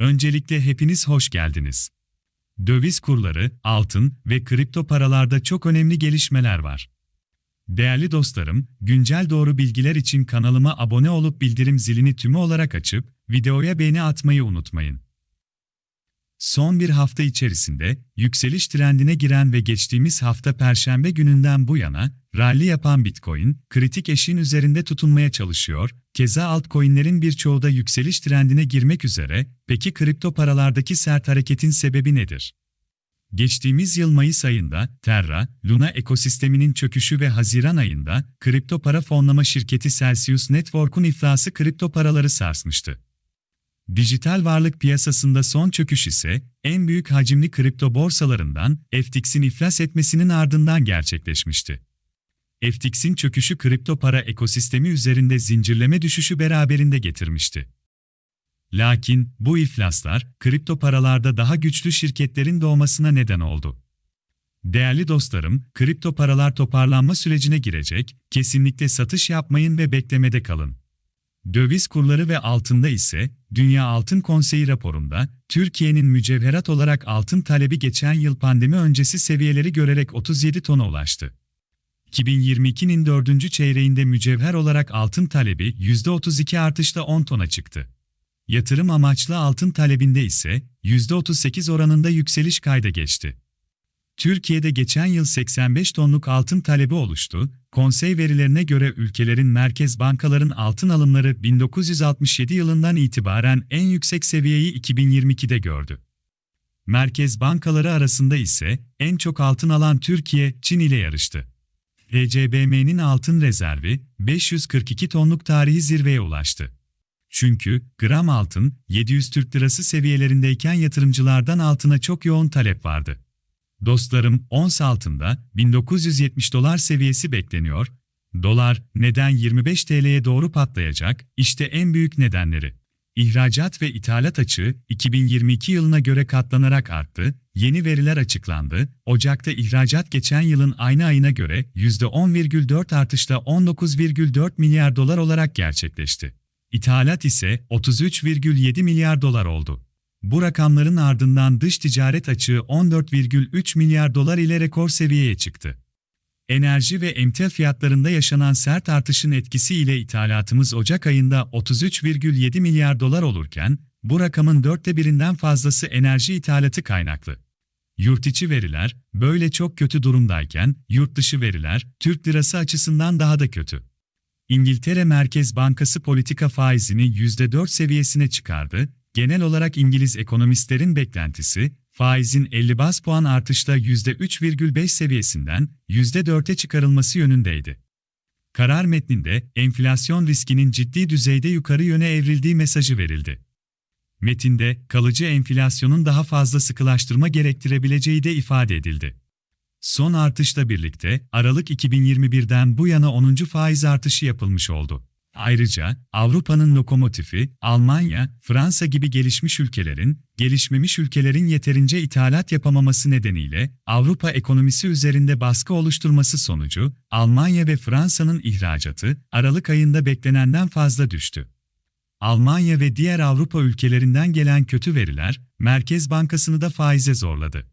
Öncelikle hepiniz hoş geldiniz. Döviz kurları, altın ve kripto paralarda çok önemli gelişmeler var. Değerli dostlarım, güncel doğru bilgiler için kanalıma abone olup bildirim zilini tümü olarak açıp videoya beğeni atmayı unutmayın. Son bir hafta içerisinde yükseliş trendine giren ve geçtiğimiz hafta Perşembe gününden bu yana rally yapan Bitcoin, kritik eşiğin üzerinde tutunmaya çalışıyor, keza altcoin'lerin birçoğu da yükseliş trendine girmek üzere, peki kripto paralardaki sert hareketin sebebi nedir? Geçtiğimiz yıl Mayıs ayında Terra, Luna ekosisteminin çöküşü ve Haziran ayında kripto para fonlama şirketi Celsius Network'un iflası kripto paraları sarsmıştı. Dijital varlık piyasasında son çöküş ise en büyük hacimli kripto borsalarından FTX'in iflas etmesinin ardından gerçekleşmişti. FTX'in çöküşü kripto para ekosistemi üzerinde zincirleme düşüşü beraberinde getirmişti. Lakin bu iflaslar kripto paralarda daha güçlü şirketlerin doğmasına neden oldu. Değerli dostlarım, kripto paralar toparlanma sürecine girecek, kesinlikle satış yapmayın ve beklemede kalın. Döviz kurları ve altında ise, Dünya Altın Konseyi raporunda, Türkiye'nin mücevherat olarak altın talebi geçen yıl pandemi öncesi seviyeleri görerek 37 tona ulaştı. 2022'nin dördüncü çeyreğinde mücevher olarak altın talebi %32 artışla 10 tona çıktı. Yatırım amaçlı altın talebinde ise %38 oranında yükseliş kayda geçti. Türkiye'de geçen yıl 85 tonluk altın talebi oluştu. Konsey verilerine göre ülkelerin merkez bankaların altın alımları 1967 yılından itibaren en yüksek seviyeyi 2022'de gördü. Merkez bankaları arasında ise en çok altın alan Türkiye, Çin ile yarıştı. ECBM'nin altın rezervi 542 tonluk tarihi zirveye ulaştı. Çünkü gram altın 700 Türk Lirası seviyelerindeyken yatırımcılardan altına çok yoğun talep vardı. Dostlarım, ons altında 1970 dolar seviyesi bekleniyor. Dolar neden 25 TL'ye doğru patlayacak? İşte en büyük nedenleri. İhracat ve ithalat açığı 2022 yılına göre katlanarak arttı. Yeni veriler açıklandı. Ocak'ta ihracat geçen yılın aynı ayına göre %10,4 artışla 19,4 milyar dolar olarak gerçekleşti. İthalat ise 33,7 milyar dolar oldu. Bu rakamların ardından dış ticaret açığı 14,3 milyar dolar ile rekor seviyeye çıktı. Enerji ve emtia fiyatlarında yaşanan sert artışın etkisiyle ithalatımız Ocak ayında 33,7 milyar dolar olurken, bu rakamın dörtte birinden fazlası enerji ithalatı kaynaklı. Yurt içi veriler, böyle çok kötü durumdayken, yurt dışı veriler, Türk lirası açısından daha da kötü. İngiltere Merkez Bankası politika faizini %4 seviyesine çıkardı, genel olarak İngiliz ekonomistlerin beklentisi, faizin 50 bas puan artışla %3,5 seviyesinden %4'e çıkarılması yönündeydi. Karar metninde enflasyon riskinin ciddi düzeyde yukarı yöne evrildiği mesajı verildi. Metinde kalıcı enflasyonun daha fazla sıkılaştırma gerektirebileceği de ifade edildi. Son artışla birlikte Aralık 2021'den bu yana 10. faiz artışı yapılmış oldu. Ayrıca Avrupa'nın lokomotifi Almanya, Fransa gibi gelişmiş ülkelerin, gelişmemiş ülkelerin yeterince ithalat yapamaması nedeniyle Avrupa ekonomisi üzerinde baskı oluşturması sonucu Almanya ve Fransa'nın ihracatı Aralık ayında beklenenden fazla düştü. Almanya ve diğer Avrupa ülkelerinden gelen kötü veriler Merkez Bankası'nı da faize zorladı.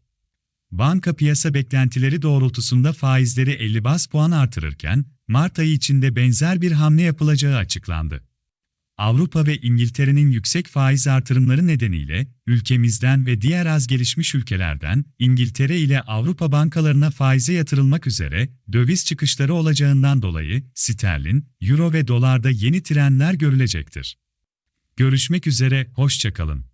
Banka piyasa beklentileri doğrultusunda faizleri 50 bas puan artırırken, Mart ayı içinde benzer bir hamle yapılacağı açıklandı. Avrupa ve İngiltere'nin yüksek faiz artırımları nedeniyle ülkemizden ve diğer az gelişmiş ülkelerden İngiltere ile Avrupa bankalarına faize yatırılmak üzere döviz çıkışları olacağından dolayı sterlin, euro ve dolarda yeni trenler görülecektir. Görüşmek üzere, hoşçakalın.